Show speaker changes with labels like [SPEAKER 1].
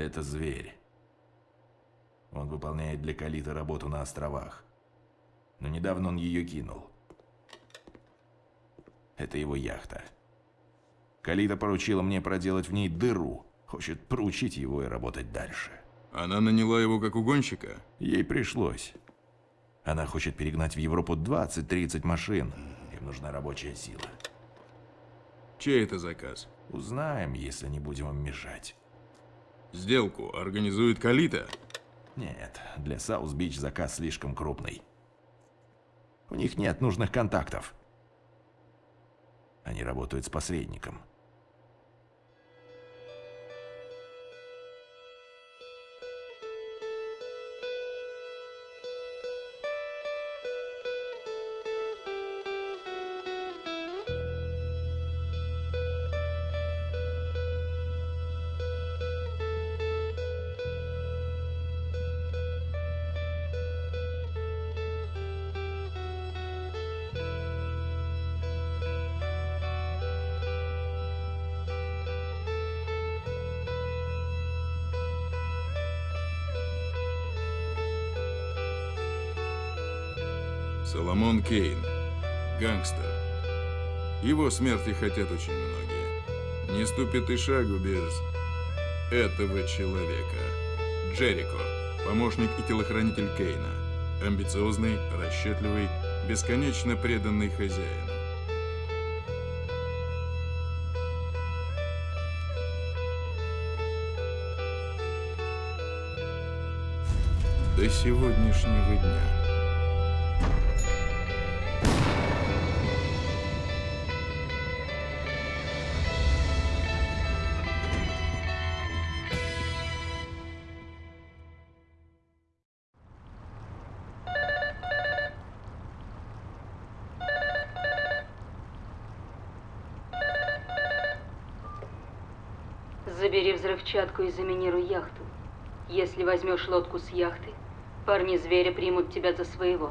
[SPEAKER 1] Это зверь. Он выполняет для Калита работу на островах. Но недавно он ее кинул. Это его яхта. Калита поручила мне проделать в ней дыру. Хочет проучить его и работать дальше.
[SPEAKER 2] Она наняла его как угонщика?
[SPEAKER 1] Ей пришлось. Она хочет перегнать в Европу 20-30 машин. Им нужна рабочая сила.
[SPEAKER 2] Чей это заказ?
[SPEAKER 1] Узнаем, если не будем им мешать.
[SPEAKER 2] Сделку организует Калита?
[SPEAKER 1] Нет, для Саус-Бич заказ слишком крупный. У них нет нужных контактов. Они работают с посредником.
[SPEAKER 2] Соломон Кейн. Гангстер. Его смерти хотят очень многие. Не ступит и шагу без этого человека. Джерико. Помощник и телохранитель Кейна. Амбициозный, расчетливый, бесконечно преданный хозяину. До сегодняшнего дня.
[SPEAKER 3] Забери взрывчатку и заминируй яхту. Если возьмешь лодку с яхты, парни зверя примут тебя за своего.